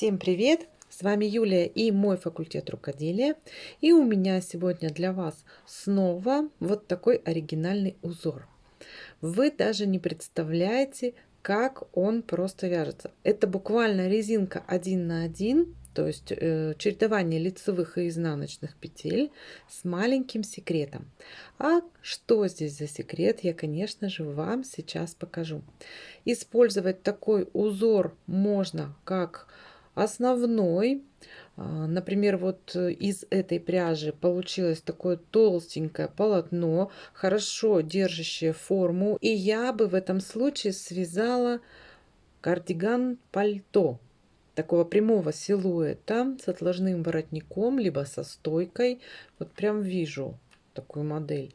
Всем привет! С вами Юлия и мой факультет рукоделия. И у меня сегодня для вас снова вот такой оригинальный узор. Вы даже не представляете, как он просто вяжется. Это буквально резинка 1 на 1, то есть э, чередование лицевых и изнаночных петель с маленьким секретом. А что здесь за секрет, я, конечно же, вам сейчас покажу. Использовать такой узор можно как основной. А, например, вот из этой пряжи получилось такое толстенькое полотно, хорошо держащее форму. И я бы в этом случае связала кардиган-пальто такого прямого силуэта с отложным воротником, либо со стойкой. Вот прям вижу такую модель.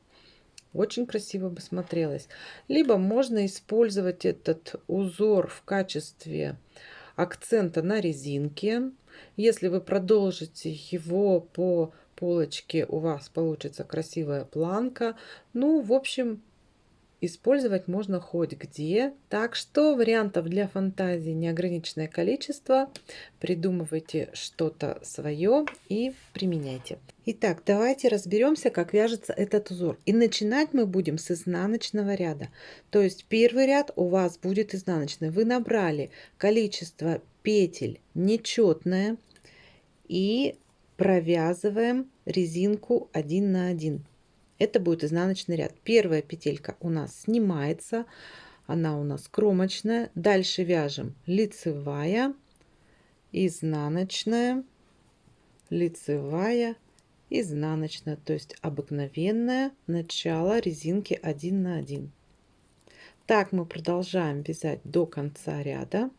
Очень красиво бы смотрелось. Либо можно использовать этот узор в качестве акцента на резинке. Если вы продолжите его по полочке, у вас получится красивая планка. Ну, в общем, использовать можно хоть где. Так что вариантов для фантазии неограниченное количество. Придумывайте что-то свое и применяйте. Итак, давайте разберемся, как вяжется этот узор. И начинать мы будем с изнаночного ряда. То есть первый ряд у вас будет изнаночный. Вы набрали количество петель нечетное и провязываем резинку 1 на 1 это будет изнаночный ряд. Первая петелька у нас снимается, она у нас кромочная. Дальше вяжем лицевая, изнаночная, лицевая, изнаночная, то есть обыкновенное начало резинки 1 на 1. Так мы продолжаем вязать до конца ряда.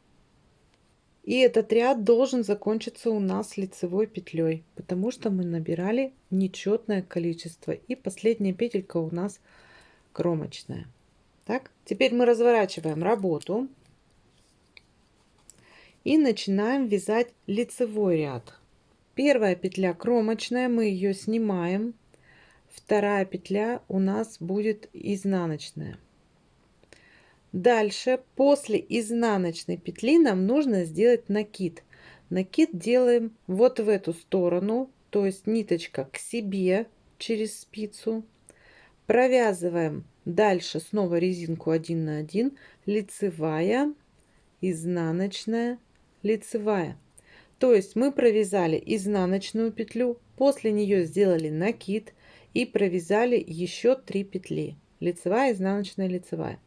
И этот ряд должен закончиться у нас лицевой петлей, потому что мы набирали нечетное количество. И последняя петелька у нас кромочная. Так, теперь мы разворачиваем работу и начинаем вязать лицевой ряд. Первая петля кромочная, мы ее снимаем. Вторая петля у нас будет изнаночная. Дальше, после изнаночной петли нам нужно сделать накид. Накид делаем вот в эту сторону, то есть ниточка к себе через спицу. Провязываем дальше снова резинку 1 на 1, лицевая, изнаночная, лицевая. То есть мы провязали изнаночную петлю, после нее сделали накид и провязали еще 3 петли. Лицевая, изнаночная, лицевая.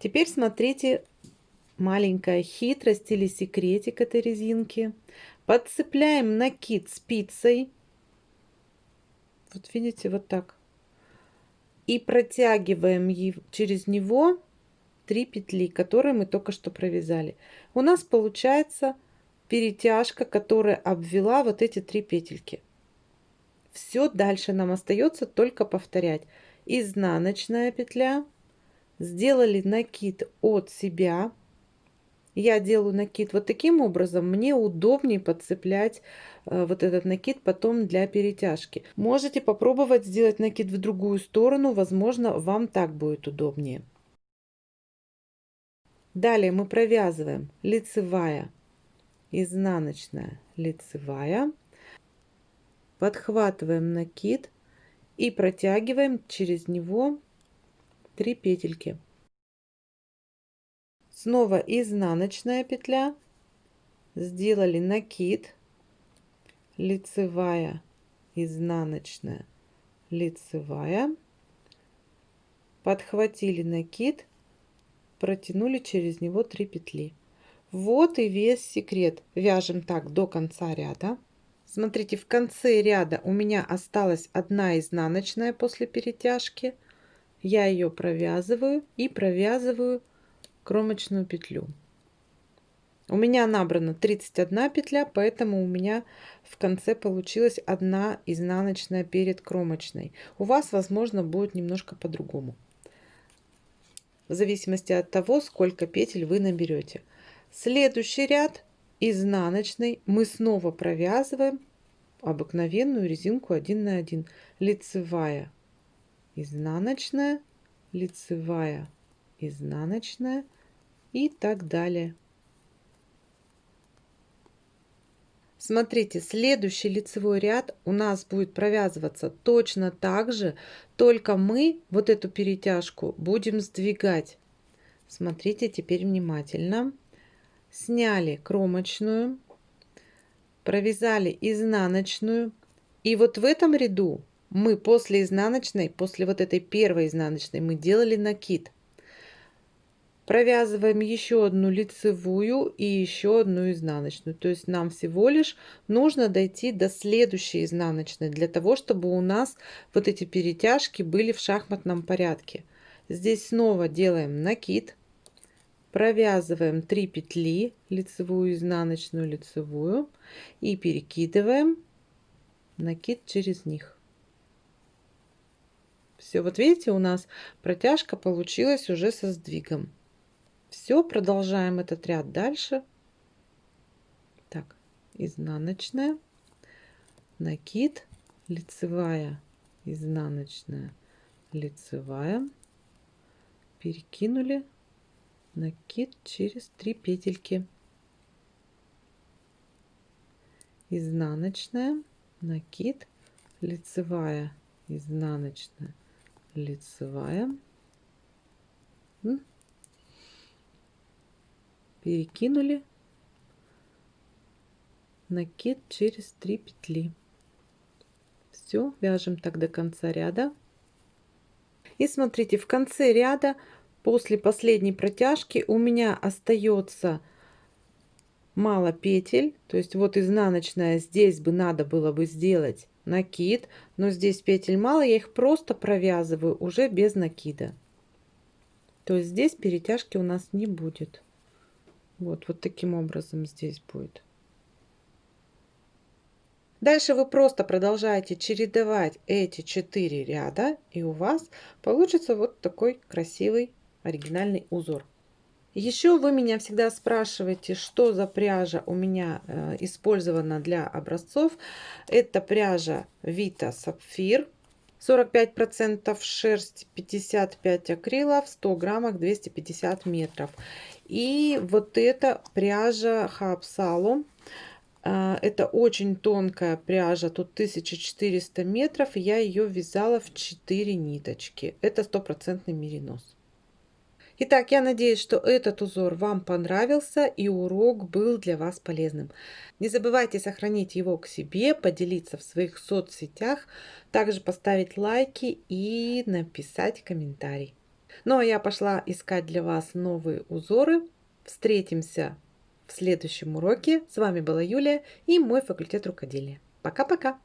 Теперь смотрите маленькая хитрость или секретик этой резинки. Подцепляем накид спицей. Вот видите, вот так. И протягиваем через него три петли, которые мы только что провязали. У нас получается перетяжка, которая обвела вот эти три петельки. Все дальше нам остается только повторять. Изнаночная петля, сделали накид от себя. Я делаю накид вот таким образом. Мне удобнее подцеплять э, вот этот накид потом для перетяжки. Можете попробовать сделать накид в другую сторону. Возможно, вам так будет удобнее. Далее мы провязываем лицевая, изнаночная, лицевая. Подхватываем накид и протягиваем через него 3 петельки. Снова изнаночная петля, сделали накид, лицевая, изнаночная, лицевая, подхватили накид, протянули через него 3 петли. Вот и весь секрет. Вяжем так до конца ряда. Смотрите, в конце ряда у меня осталась одна изнаночная после перетяжки – я ее провязываю и провязываю кромочную петлю. У меня набрано 31 петля, поэтому у меня в конце получилась одна изнаночная перед кромочной. У вас, возможно, будет немножко по-другому. В зависимости от того, сколько петель вы наберете. Следующий ряд изнаночный мы снова провязываем обыкновенную резинку 1 на 1 лицевая изнаночная, лицевая, изнаночная и так далее. Смотрите, следующий лицевой ряд у нас будет провязываться точно так же, только мы вот эту перетяжку будем сдвигать. Смотрите теперь внимательно. Сняли кромочную, провязали изнаночную. И вот в этом ряду мы после изнаночной, после вот этой первой изнаночной, мы делали накид. Провязываем еще одну лицевую и еще одну изнаночную. То есть нам всего лишь нужно дойти до следующей изнаночной, для того, чтобы у нас вот эти перетяжки были в шахматном порядке. Здесь снова делаем накид, провязываем 3 петли, лицевую, изнаночную, лицевую и перекидываем накид через них. Все, вот видите, у нас протяжка получилась уже со сдвигом. Все, продолжаем этот ряд дальше. Так, изнаночная, накид, лицевая, изнаночная, лицевая, перекинули, накид через три петельки. Изнаночная, накид, лицевая, изнаночная, лицевая, перекинули. Накид через 3 петли. Все вяжем так до конца ряда. И смотрите в конце ряда после последней протяжки у меня остается мало петель то есть вот изнаночная здесь бы надо было бы сделать накид но здесь петель мало я их просто провязываю уже без накида то есть здесь перетяжки у нас не будет вот, вот таким образом здесь будет. Дальше вы просто продолжаете чередовать эти четыре ряда, и у вас получится вот такой красивый оригинальный узор. Еще вы меня всегда спрашиваете, что за пряжа у меня э, использована для образцов. Это пряжа Vita Sapphire 45% шерсть, 55 акрила, в 100 граммах 250 метров. И вот эта пряжа Хапсалу. А, это очень тонкая пряжа, тут 1400 метров. Я ее вязала в 4 ниточки. Это стопроцентный меринос. Итак, я надеюсь, что этот узор вам понравился и урок был для вас полезным. Не забывайте сохранить его к себе, поделиться в своих соцсетях, также поставить лайки и написать комментарий. Ну а я пошла искать для вас новые узоры. Встретимся в следующем уроке. С вами была Юлия и мой факультет рукоделия. Пока-пока!